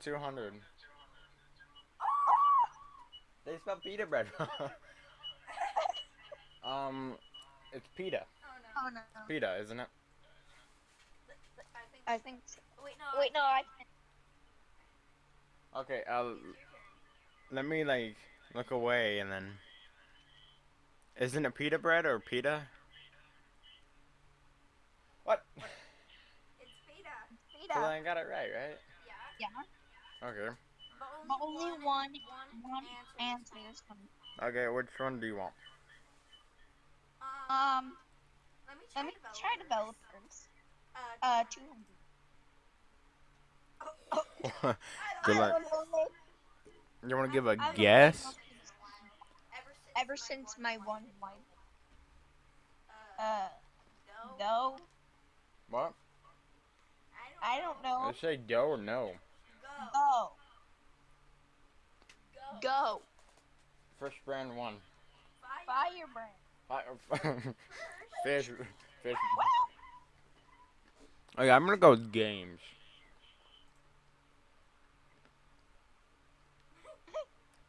200. They spelled pita bread. um, it's pita. Oh no. Pita, isn't it? I think. So. Wait, no. Wait, no, I. can. Okay, uh, let me like look away and then. Isn't it pita bread or pita? What? It's pita. So Pita. I got it right, right? Yeah. Yeah. Okay. But But only one, one one answer. is coming. Okay, which one do you want? Um, let me try, let me try developers. Uh, Uh, two hundred. Good luck. I. You want to give a I guess? Ever since, my one wife. uh, no, What? I don't I know. say go or no. Go. Go, Go. go. First brand one. Fire. Firebrand. Fi- fish. Fish. Okay, I'm gonna go with games.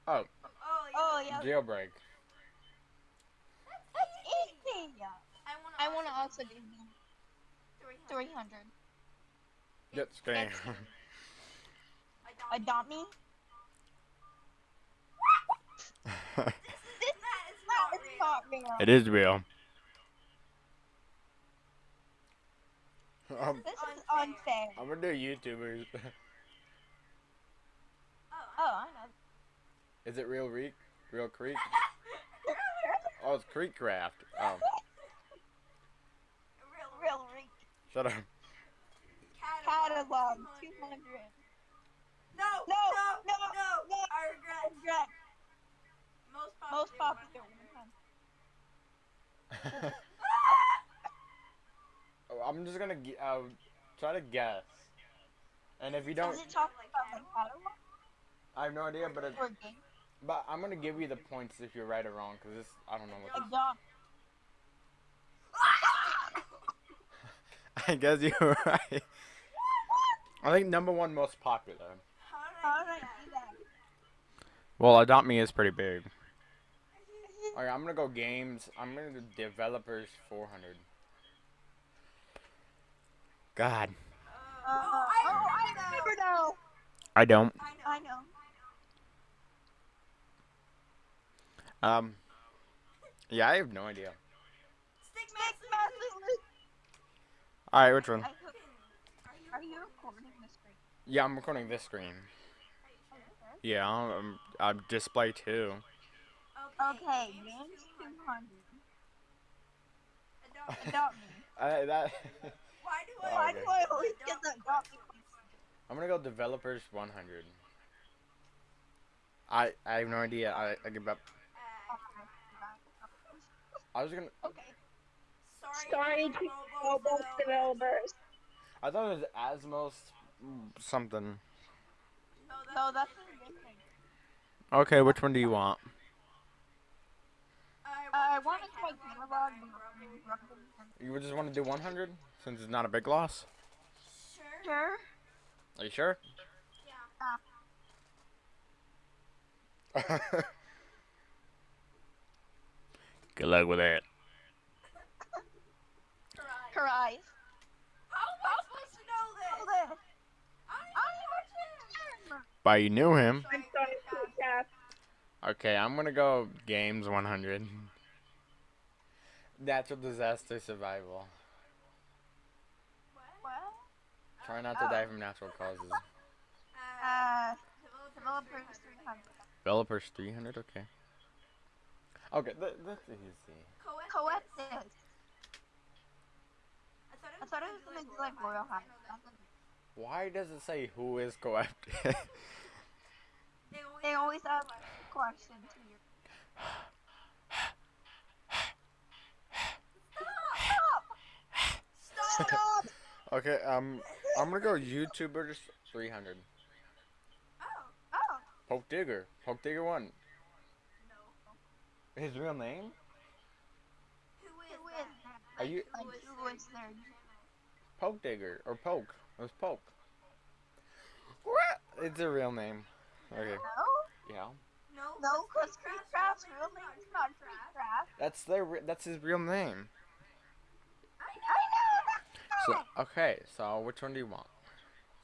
Oh, Oh, yeah. Oh yeah. jailbreak. That's easy. I wanna. I want to also also do 300. three hundred. That's game. Adopt me. That is No, not it's real. not it is real. Um, This is Unfair. unfair. I'm gonna do YouTubers. Oh, Oh, I know. is it real Reek? Real Creek? Oh, it's Creek Craft. Oh, real. Real rich. shut up. Catalog. Two hundred. No, No, no, no, no, no. I regret. Regret. Most popular. Most popular. one. Oh, I'm just gonna uh, try to guess. And if you don't, Does it talk about like catalog I have no idea, but it, but I'm gonna give you the points if you're right or wrong, cause this I don't know what. Adopt. I guess you're right. I think number one most popular. How How did I did I do do that? Well, Adopt Me is pretty big. Alright, I'm gonna go games. I'm gonna do developers 400. God, Uh, oh, oh, I I remember remember now. now. I don't. I know. I know. Um, yeah, I have no idea. Stick Stick Master. Master. Alright, which one? Are you recording this screen? Yeah, I'm recording this screen. Yeah, I'm, I'm display two. Okay, games two hundred. Adopt- Adopt me. I, that. Why do I? Oh, Why okay. do I always get the adopt me? I'm gonna go developers 100. I I have no idea. I, I give up. Uh, I was gonna. Okay. sorry, Sorry to Roblox Roblox developers. I thought it was Asmos something. No, that's, No, that's a good thing. Okay, which one do you want? I want to try catalog. You would just want to do 100 since it's not a big loss. Sure. Sure. Are you sure? Yeah. Good luck with that. Right. Cries. How am I supposed to know Oh, this? this. I don't know. You knew him. I'm sorry, Kat. Okay, I'm gonna go games 100. Natural disaster survival. What? Try not to die from natural causes. uh, developers developers 300. Developers 300. Okay. Okay, th- that's easy. Coexist. I I thought it was gonna be like Royale High. Why does it say who is co-opted? They always ask questions to you. Stop! Stop! okay, um, I'm gonna go YouTubers 300. Oh, Oh, Poke Digger. Poke Digger 1. no. His real name? Who is who that? is that? Are you- Like, who is there? Poke Digger. Or Poke. It was Poke. What? It's a real name. Okay. No, Yeah. No, no, because Creed Creed Craft's Craft's real name is not Creed That's their. re- That's his real name. I I know. know. So okay. So which one do you want?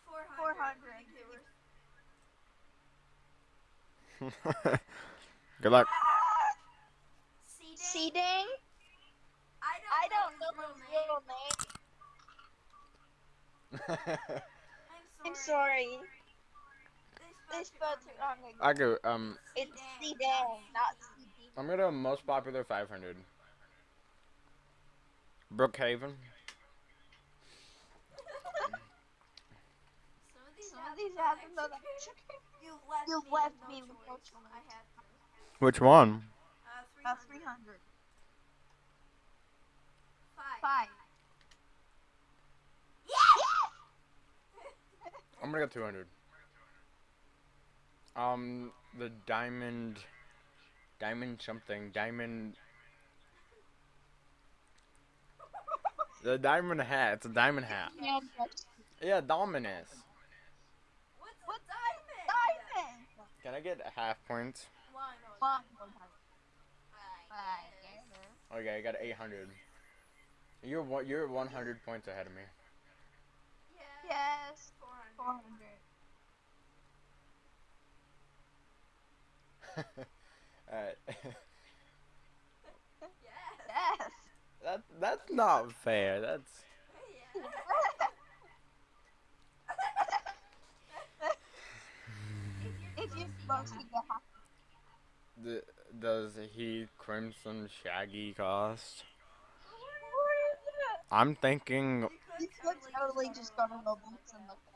400. 400. Good luck. Seeding? Seeding? I don't, I don't know his his real name. I'm I'm sorry. sorry. They They spelled spelled it it wrong. wrong. I go. Um. It's Seeding, not CD. I'm gonna most popular 500. Brookhaven. Some of these, Some of these have them though You've left, You've left me with no choice. choice. I have to. Which one? Uh, Uh, 300. 300. Five. Five. I'm gonna go 200. Um, the diamond, diamond something, diamond. The diamond hat. It's a diamond hat. Yeah, Yeah, Dominus. What? diamond? diamond. Can I get a half points? Okay, I got 800. You're one, you're 100 points ahead of me. Yes. 400. 400. Alright. Yes. Yes. that that's not fair. That's if you're supposed to get half. the, does he Crimson Shaggy cost? I'm thinking You could totally just go to Roblox and look it.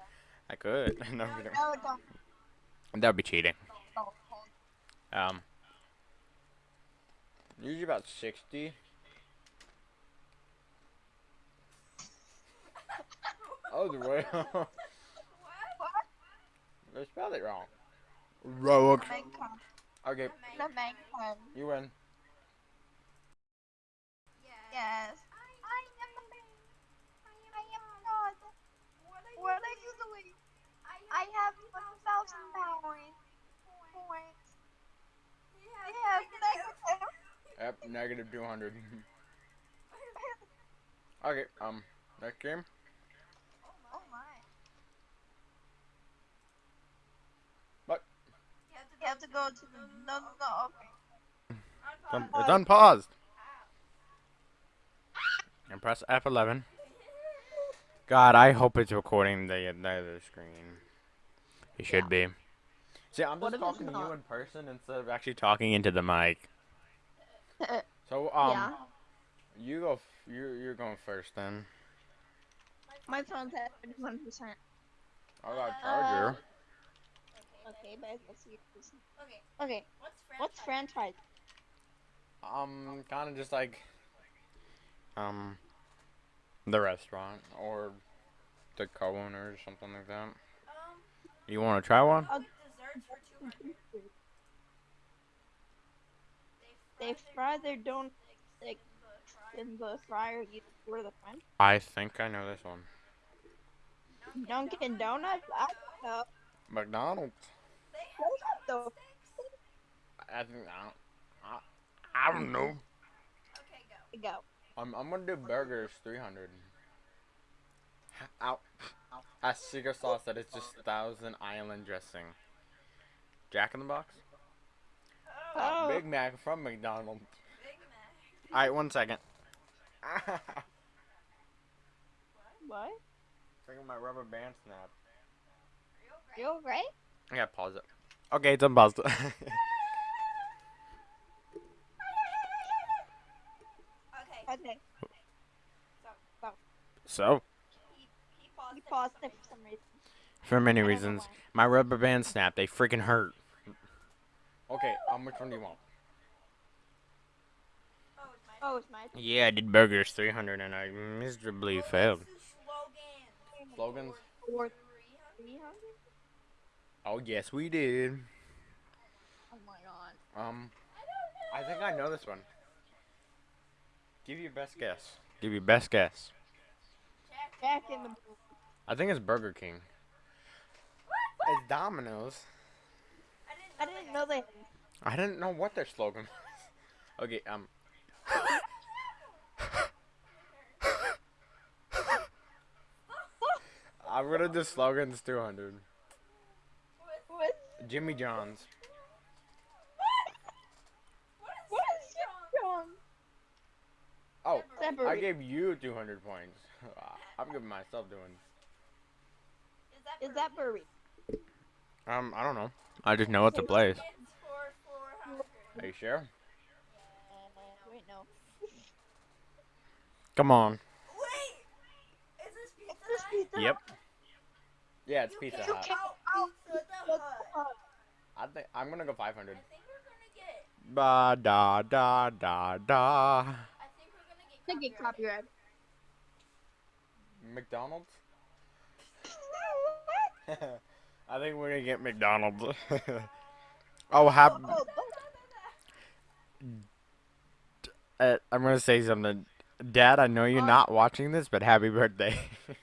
I could. no, I'm. No, don't. That would be cheating. Don't. Um, usually about 60. Oh, the way. What? What? they spelled it wrong. Rogue. Main. Okay, The main con. you win. Yes. I am the main. I am not. What are you doing? I have 1,000 points. Points. Yeah, negative. Yep, negative 200. okay, um, next game. Oh my. You have to go to the. No, no, no, okay. It's unpaused. And press F11. God, I hope it's recording the the other screen. It should be. See, I'm just talking to you in person instead of actually talking into the mic. So, um, yeah. you go. F- you're you're going first then. My phone's at 51%. I got charger. Okay, but let's see. this- Okay. Okay, What's what's franchise? Um, kind of just like, um, the restaurant or the co-owner or something like that. Um, You want to try one? Uh, desserts for 200. They fry their donuts like in the fryer you for the french. I think I know this one. Dunkin' Donuts? I don't know. McDonald's. They Those the I think I don't. I, I don't know. Okay, go. go. I'm I'm gonna do burgers 300. Out. A secret sauce that is just Thousand Island dressing. Jack in the Box. Oh. Big Mac from McDonald's. Big Mac. Alright, one second. What? Taking my rubber band snap. Real You alright? I gotta pause it. Okay, it's unpaused. Okay. Okay. so, He, he paused You it paused for it for some reason. for many I don't know reasons, my rubber band snapped. They freaking hurt. Okay, um, which one do you want? Oh, it's my Oh, Yeah, I did burgers 300 and I miserably Well, failed. let's Slogans. Slogans? four 300. three hundred. Oh, yes, we did. Oh my god. Um, I think I know this one. Give your best guess. Give your best guess. Jack, in the I think it's Burger King. It's Domino's. I I didn't didn't know they. I didn't know what their slogan was. Okay, um. I'm gonna do slogans 200. What? Jimmy John's. What is wrong? Oh, I gave you 200 points. I'm giving myself doing. Is that burrito? Um, I don't know. I just know it's a place. Slogans for 400. Are you sure? Wait, no. Come on. Wait! Is this Pizza is This pizza. Yep. Yeah, it's You oh, oh, Pizza can't Hut. out Pizza the I think I'm gonna go 500. I think we're gonna get. Ba da da da da. I think we're gonna get. They get copyrighted. copyright. McDonald's. I think we're gonna get McDonald's. oh, hap- Oh, uh, I'm gonna say something. Dad, I know you're not watching this, but happy birthday.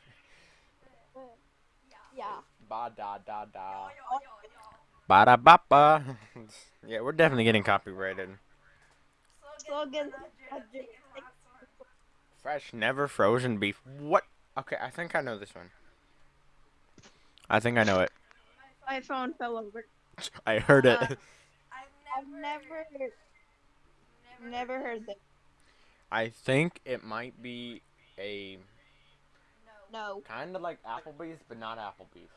yeah. ba da da da. Ba da ba ba. Yeah, we're definitely getting copyrighted. Slogans. Slogans. for 100. Take the last one. Fresh, never frozen beef. What? Okay, I think I know this one. I think I know it. My phone fell over. I heard it. Uh, I've I've never. Never, heard that. I think it might be a No. Kind of like Applebee's, but not Applebee's.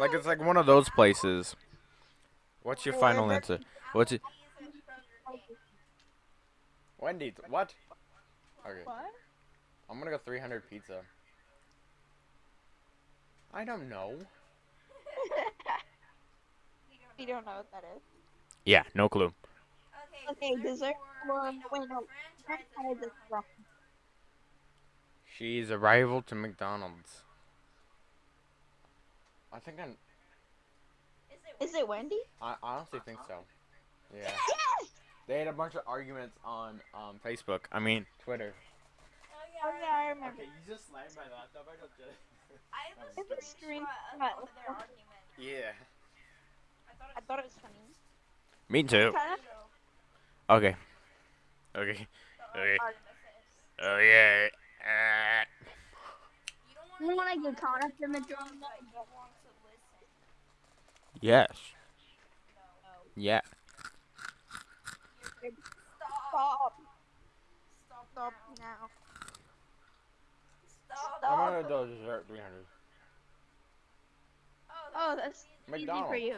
Like it's like one of those places. What's your final answer? What's it? Applebee's and Burger King. Wendy's. What? Okay, What? I'm gonna go 300 pizza. I don't know. we don't know what that is. Yeah, no clue. Okay, Okay, dessert for, for- wait, no, wait, no, franchises Franchise is for wrong. She's a rival to McDonald's. I think I'm. Is it Wendy? I honestly think so. Yeah. Yes! They had a bunch of arguments on um, Facebook. I mean, Twitter. Oh, yeah, yeah, I remember. Okay, you just slammed my laptop. I don't get it. I have a a screenshot screenshot. of their argument. Yeah. I thought I thought it was funny. Me too. Okay. Okay. Okay. Oh yeah. Uh, You don't want wanna get caught up in the drama? but you want to listen. yes. Yeah. Stop. Stop. Stop. Stop now. now. Stop. I'm gonna do dessert 300. Oh, that's easy for you.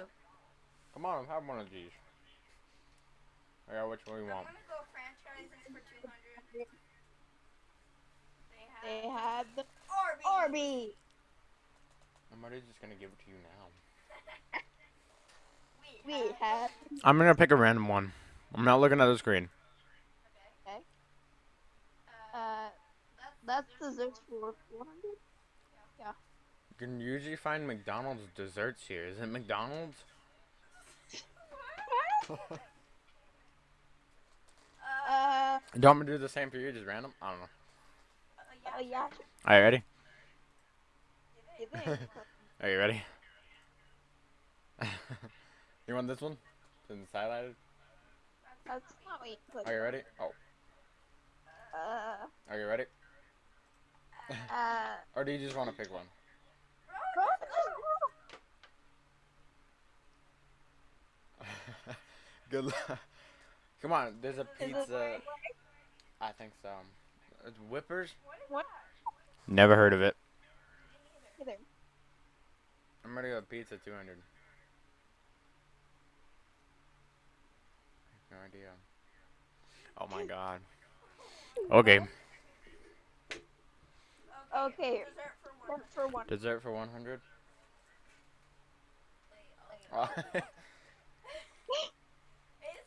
Come on, have one of these. I got which one you I'm want. gonna go franchises for 200. They They have had the Arby's. Arby. I'm already just gonna give it to you now. We, We had I'm gonna pick a random one. I'm not looking at the screen. Okay. Okay. Uh, uh that's that's desserts for 400. You can usually find McDonald's desserts here. Is it McDonald's? Uh, Do you want to do the same for you? Just random? I don't know. uh, oh yeah. Are you ready? Are you ready? you want this one? Since it's highlighted? That's not what you put. Are you ready? Oh, Uh, are you ready? uh. Or do you just want to pick one? Good luck. Come on, there's a pizza. I think so. It's Whippers? What? Never heard of it. I'm gonna go pizza 200. No idea. Oh my god. Okay. Okay. Dessert for one. One for one. Dessert for 100? Wait, Oh, Is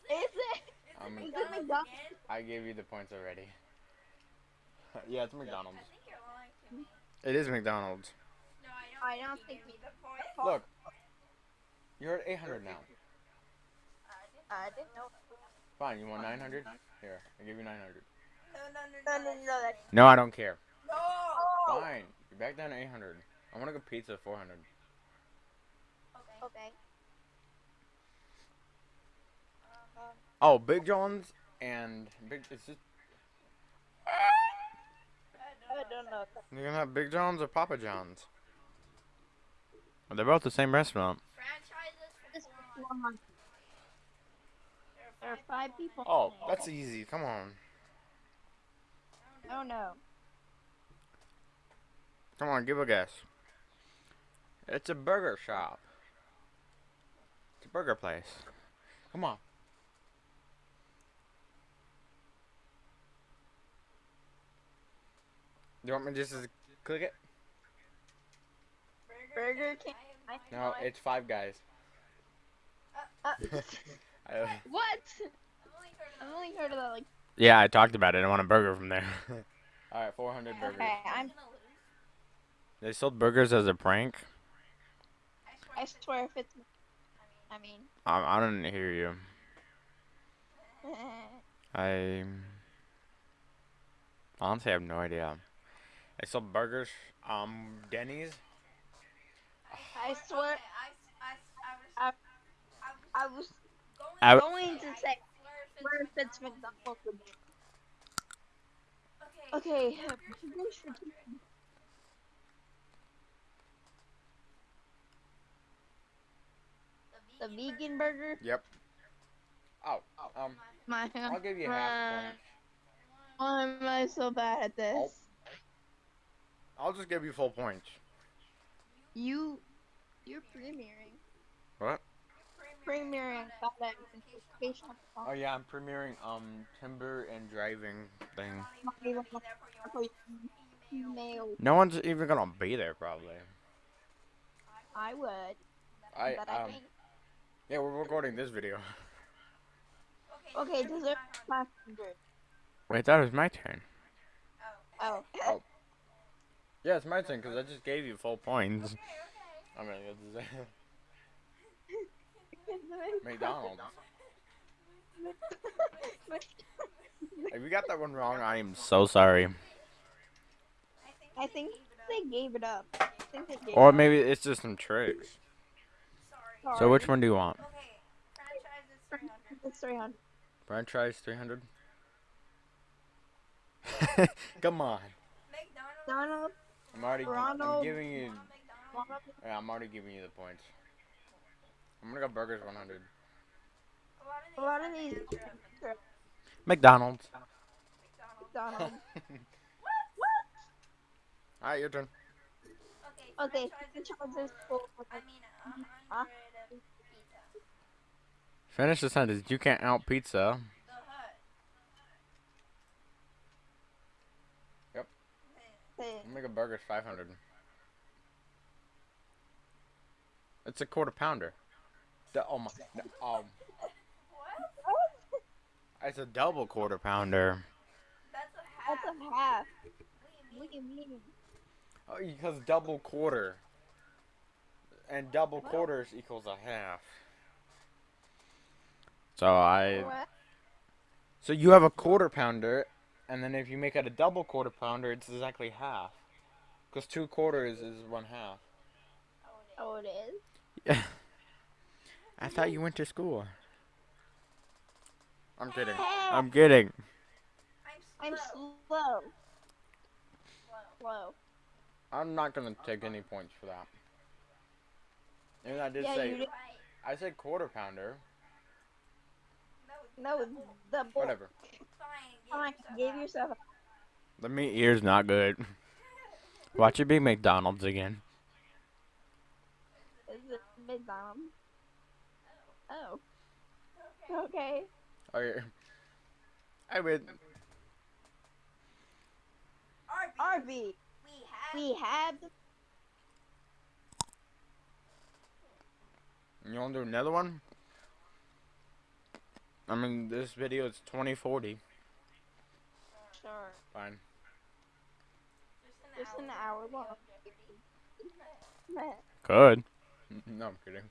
Is it? I'm Is it McDonald's McDonald's? I gave you the points already. yeah, it's I McDonald's. think you're lying to me. It is McDonald's. No, I don't, I don't think, think you the point. Look. You're at 800 now. I didn't know. Fine, you want 900? Here, I give you 900. No, no, no, No, no, no, no, that's- No, I don't care. No! Oh. Fine, you're back down to 800. I want to go pizza 400. Okay. Okay. Oh, Big John's and Big. It's just I don't know. you're gonna have Big John's or Papa John's. They're both the same restaurant. Franchises This for is four one months. month. There are five people. Oh, that's easy. Come on, Oh no. come on, give a guess. It's a burger shop. It's a burger place. Come on. You want me to just to click it? Burger King. No, it's Five Guys. Uh, I- what? I've only heard of that. only heard of that like. yeah, I talked about it. I want a burger from there. All right, 400 burgers. Okay, I'm. Gonna lose. They sold burgers as a prank. I I swear. swear if it's. I mean, I mean. I, I didn't hear you. I honestly have no idea. They sold burgers. Um, Denny's. I swear. I, I, I was. I- I was I I- going to say where if it's McDonald's. Okay. Okay. burgers for chicken. The vegan burger. Yep. Oh, um, My. I'll give you half a point. Why am I so bad at this? I'll just give you full points. You. You're premiering. What? Premiering that identification. Oh yeah, I'm premiering um timber and driving thing. No one's even gonna be there probably. I would. I but I um yeah, we're recording this video. Okay, dessert 500. Wait, that was my turn. Oh. Oh. Yeah, it's my turn because I just gave you full points. I mean, it's McDonald's. If you got that one wrong, I am so sorry. I think they gave it up. I think they gave Or it maybe it's just some tricks. up. So which one do you want? Okay, franchise 300. 300. Franchise 300? Come on. McDonald's. Donald, I'm already gi- I'm giving you yeah, I'm already giving you the points. I'm gonna go burgers 100. a lot of these are McDonald's. McDonald's. Alright, your turn. Okay, franchise franchises full of I mean, a Huh? hundred pizza. Finish the sentence. You can't out pizza. The Hut. Yep. Hey, I'm burgers 500. It's a quarter pounder. The, oh my. the- um, What? it's a double quarter pounder. That's a half. That's a half. What do you mean? do you mean? Oh, because double quarter. And double quarters equals a half. So I. What? So you have a quarter pounder, and then if you make it a double quarter pounder, it's exactly half. Because two quarters is one half. Oh, it is? Yeah. I thought you went to school. I'm kidding. I'm kidding. I'm I'm slow. slow. Slow. Slow. I'm not gonna take any points for that. And I did Yeah, say did. I said quarter pounder. No, No, the boy. Whatever. fine. Fine, give yourself The meat here's not good. Watch it be McDonald's again. Is it McDonald's? Oh. Okay. Oh, okay. Okay. I win. Arby, We have. we have You wanna do another one? I mean, this video is 2040 star. Fine. Just an hour long. Good. No, I'm kidding.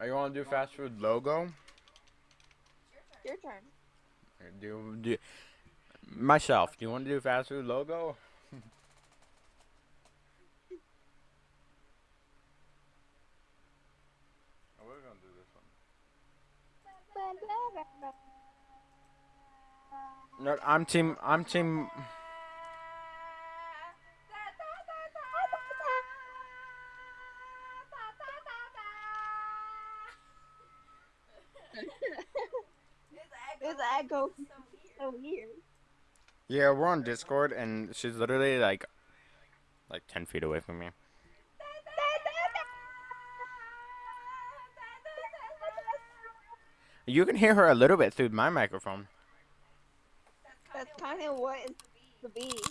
Are you want to do fast food logo? Your turn. Do do myself. Do you want to do fast food logo? Oh, we're gonna do this one. No, I'm team. I'm team. This echo so weird. Yeah, we're on Discord, and she's literally like, like ten feet away from me. You can hear her a little bit through my microphone. That's kind of what it's to be. Stop!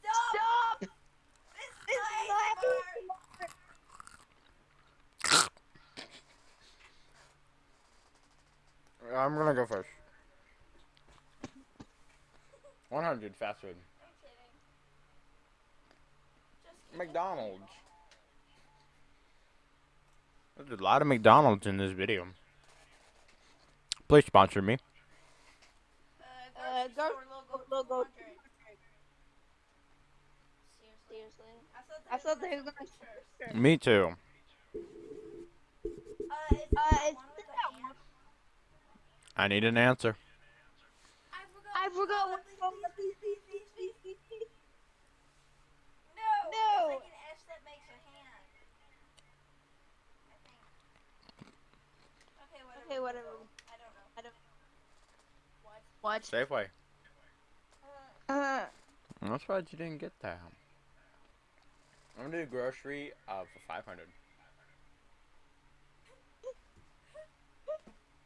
Stop! This This is is not not ASMR. I'm gonna go first. 100 fast food. I'm kidding. Just kidding. McDonald's. There's a lot of McDonald's in this video. Please sponsor me. Uh, logo. logo. Seriously? I thought they were gonna. Me too. Uh, uh I need an answer. I forgot what the No! No! Okay, whatever. What? What? Safeway. Uh, That's why you didn't get that. I'm gonna do grocery uh, for 500.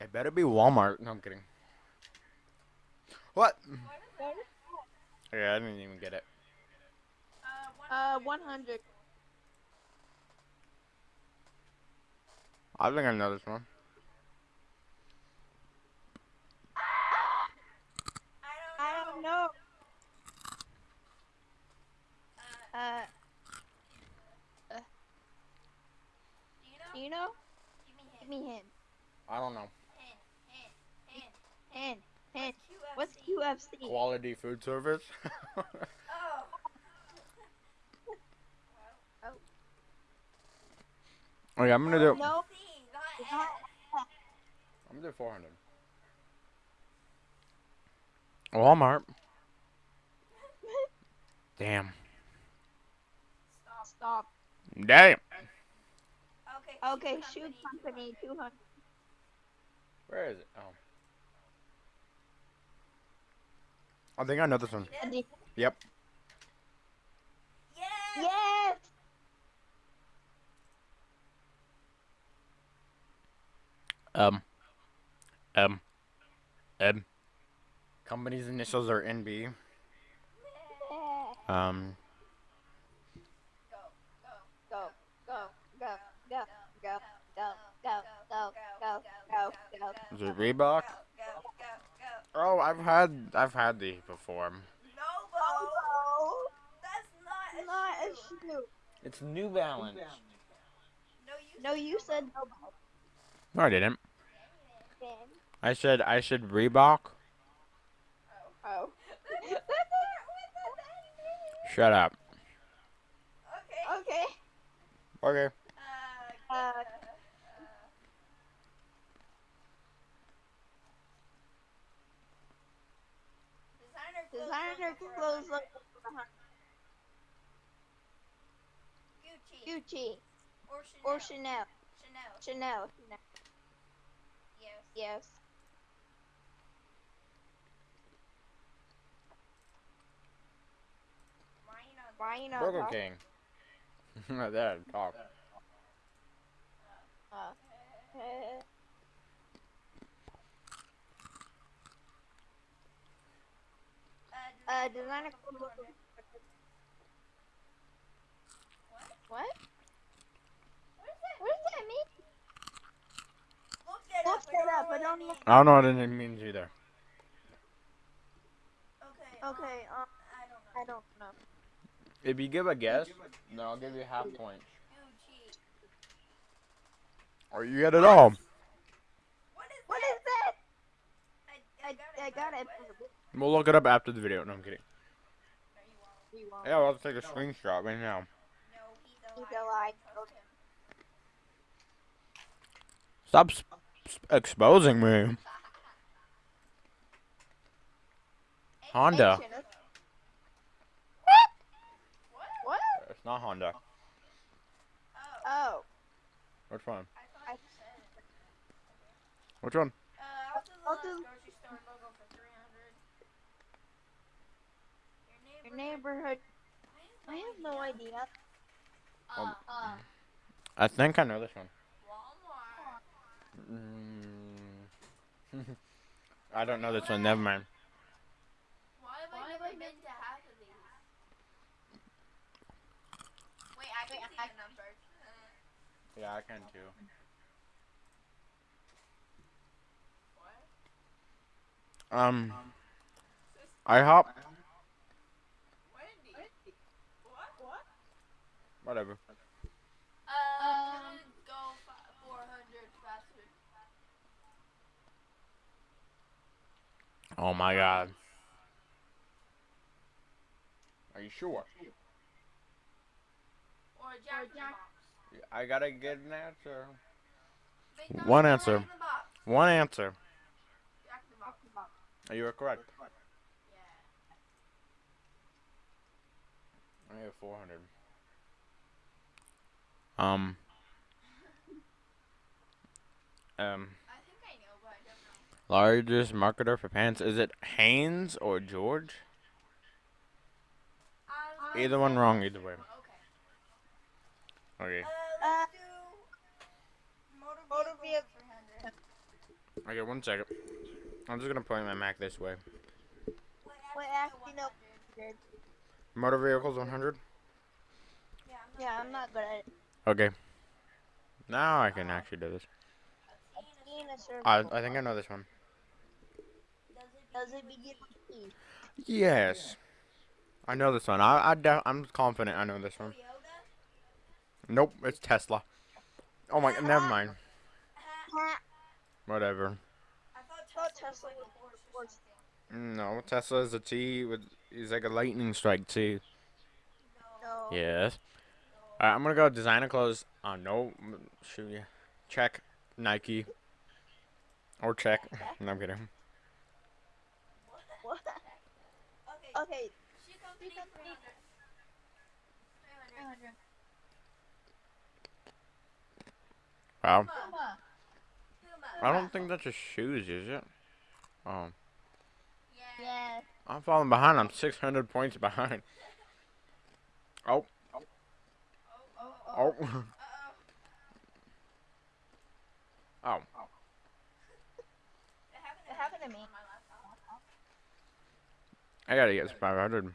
It better be Walmart. No, I'm kidding. What? what is what Yeah, I didn't even get it. Uh, Uh, 100. I think I know this one. no. Uh, uh. Do you know? Give me him. I don't know. Hen, hen, What's QFC? Quality food service. oh. oh. Okay, I'm gonna do. No. I'm gonna do 400. Walmart. Damn. Stop. Stop. Damn. Okay. Okay, shoe company, 200. Where is it? Oh. I think I know this one. Yes. Yep. Yes. Yes! Um. Um. Um company's initials are NB. Um. Is it Reebok? Oh, I've had I've had these before. No, That's not a shoe. It's New Balance. No, you said Novo. No, I didn't. I said I said Reebok. Oh. That's not what the Shut up. Okay. Okay. Okay. Uh. Uh, Designer clothes. Designer logo clothes 400. look Gucci. Gucci Or Chanel. or Chanel. Chanel. Chanel. Chanel. Yes. Yes. Why you not? Why you not Burger? King. there, talk. Uh, uh, Uh, uh, designer clothes What? What? What is that? What does that mean? Look that Look up. that up, I don't know. I don't know what it means either. Okay. Okay, Um, um, I don't know. I don't know. If you give a guess, then I'll give you half points. Gucci. Or oh, you get it all. What is What that? I, I, I got it. We'll look it up after the video. No, I'm kidding. No, you won't. We won't. Yeah, I'll take a screenshot right now. No, he's a He's liar. a liar. Trust him. Stop. Sp- exposing me. Honda. Ancient. What? What? It's not Honda. Oh. Oh. Which one? I thought you said. Which one? Uh, I'll do the I'll last do- grocery store logo for 300. Your neighborhood. I have no idea. Um, Uh, I think I know this one. Walmart. Mm. I don't know this one. Never mind. Why have Why I have never I been never- to half of these? Wait, I can see the numbers. Uh, Yeah, I can too. what? Um, IHOP. Wendy. What? What? Whatever. Uh, go 400 fast. Oh my God. Are you sure? Or Jack in the Jack- Box. I gotta get an answer. One answer. Jack in the Box. One answer. Jack in the Box. You are correct. Yeah. I have 400. Um. Um. I think I know, but I don't know. Largest marketer for pants. Is it Hanes or George? Um, Either one wrong, either way. Okay. Okay. Uh, Uh, let's do motor motor vehicle vehicle. for 300. Okay, one second. I'm just gonna point my Mac this way. Actually, no. Motor vehicles 100. Yeah, I'm not good. at it. Okay. Now I can actually do this. A teen In a circle. I I think I know this one. Does it begin with T? Yes. I know this one. I I I'm confident I know this one. Nope, it's Tesla. Oh my. God, never mind. Ha, Whatever. I thought thought Tesla was a was horse or horse. something. No, Tesla is a T with. He's like a lightning strike T. No. Yes. Alright, I'm gonna go designer clothes. Uh, no, shoot yeah. Check Nike. Or check. No, I'm kidding. What? Okay, Okay. shoe company, 300. 300. Wow. Puma. I don't think that's just shoes, is it? Oh, Yeah. I'm falling behind. I'm 600 points behind. Oh, Oh, oh, oh. oh, oh. It happened to me. on my laptop. I gotta get 500. Go to.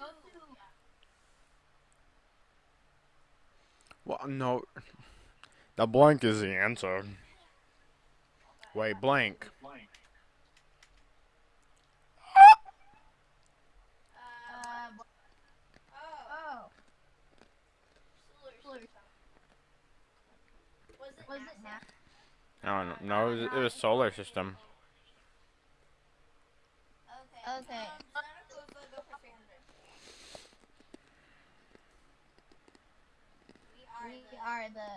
Go yeah. Well, no. The blank is the answer. Wait, blank. Um, Uh, oh. oh. Solar system. Was it Was NASA? it now? I don't know. No, it was, it was solar system. Okay. Okay. Santa Cruz logo for 300. We are the.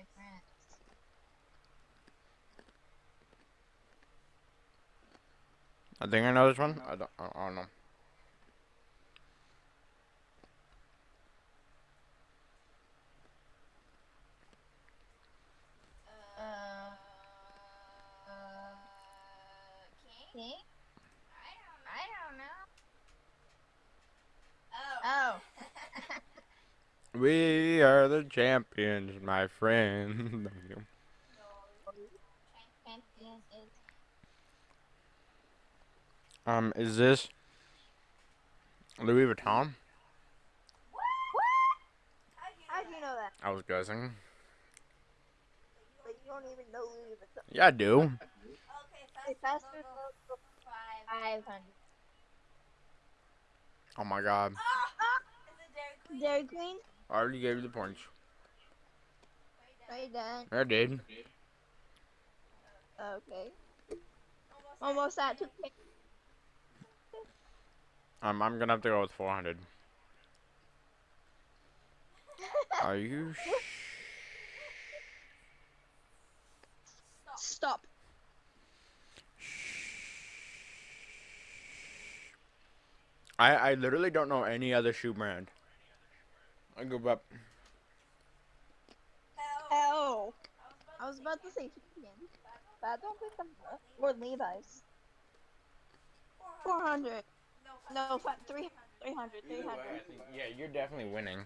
Are the my my friends. friends. I think I know this one. I don't, I I don't know. Uh, Uh, King? King? I don't I don't know. know. Oh. We are the champions, my friend. Is. um, is this Louis Vuitton? What? How'd you know do you know that? I was guessing. But you don't even know Louis Vuitton. Yeah, I do. Okay, fast fast food food logo logo five. 500. Oh my god. Ah! Is it Dairy Queen? I already gave you the points. Are you done? I did. Okay. Almost. At 2 Um, I'm gonna have to go with 400. Are you Stop. I I literally don't know any other shoe brand. I give up. Hell. I was about to say chicken, but I don't think I'm or Levi's. Four hundred. No, fi- three, 300, 300. Yeah, you're definitely winning.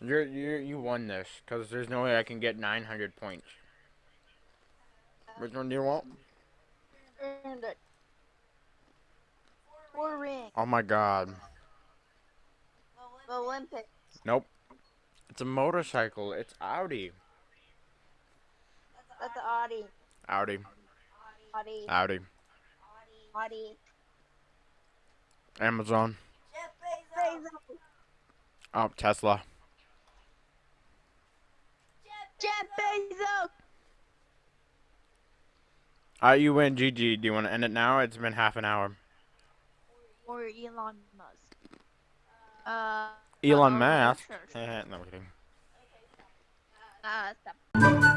You're you you won this because there's no way I can get 900 points. Uh, Which one do you want? 300. Four rings. Oh my god. The Olympic. Nope. It's a motorcycle. It's Audi. That's the Audi. Audi. Audi. Audi. Audi. Amazon. Bezos. Oh, Tesla. Jeff Bezos. Uh, you win, GG. Do you want to end it now? It's been half an hour. Or Elon Musk. Uh. Elon uh, Musk. sure, sure. No I'm kidding. Uh, stop.